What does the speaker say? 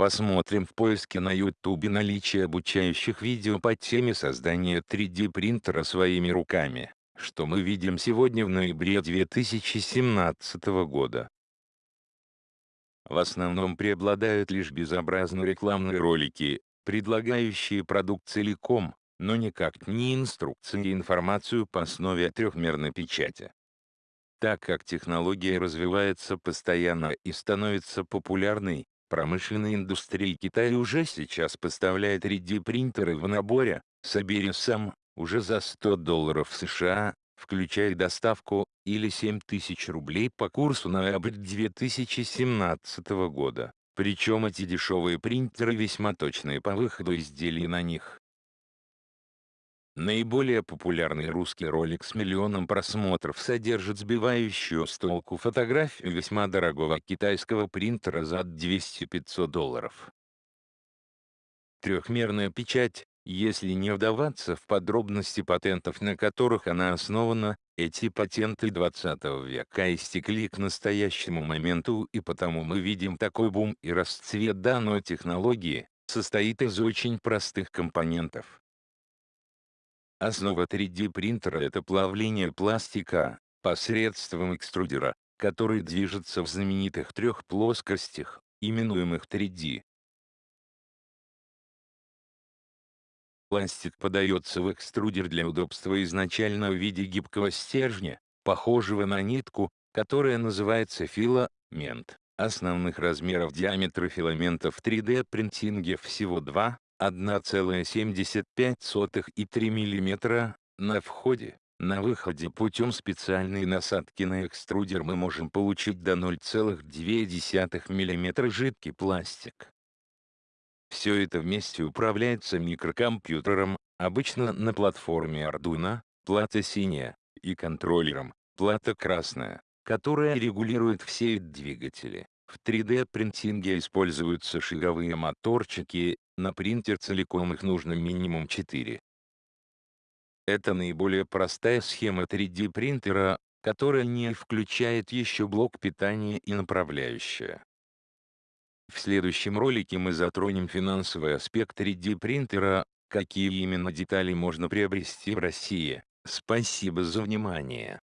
Посмотрим в поиске на YouTube наличие обучающих видео по теме создания 3D принтера своими руками, что мы видим сегодня в ноябре 2017 года. В основном преобладают лишь безобразные рекламные ролики, предлагающие продукт целиком, но никак не инструкции и информацию по основе трехмерной печати. Так как технология развивается постоянно и становится популярной, промышленная индустрия Китая уже сейчас поставляет 3D-принтеры в наборе «Собери сам» уже за 100 долларов США, включая доставку, или 7000 рублей по курсу ноябрь 2017 года. Причем эти дешевые принтеры весьма точные по выходу изделий на них. Наиболее популярный русский ролик с миллионом просмотров содержит сбивающую с толку фотографию весьма дорогого китайского принтера за 200-500 долларов. Трехмерная печать, если не вдаваться в подробности патентов на которых она основана, эти патенты 20 века истекли к настоящему моменту и потому мы видим такой бум и расцвет данной технологии, состоит из очень простых компонентов. Основа 3D-принтера – это плавление пластика, посредством экструдера, который движется в знаменитых трех плоскостях, именуемых 3D. Пластик подается в экструдер для удобства изначально в виде гибкого стержня, похожего на нитку, которая называется филамент. Основных размеров диаметра филаментов 3D-принтинге всего 2, 1,75 и 3 мм, на входе, на выходе путем специальной насадки на экструдер мы можем получить до 0,2 мм жидкий пластик. Все это вместе управляется микрокомпьютером, обычно на платформе Arduino, плата синяя, и контроллером, плата красная, которая регулирует все двигатели. В 3D-принтинге используются шаговые моторчики, на принтер целиком их нужно минимум 4. Это наиболее простая схема 3D принтера, которая не включает еще блок питания и направляющая. В следующем ролике мы затронем финансовый аспект 3D принтера, какие именно детали можно приобрести в России. Спасибо за внимание.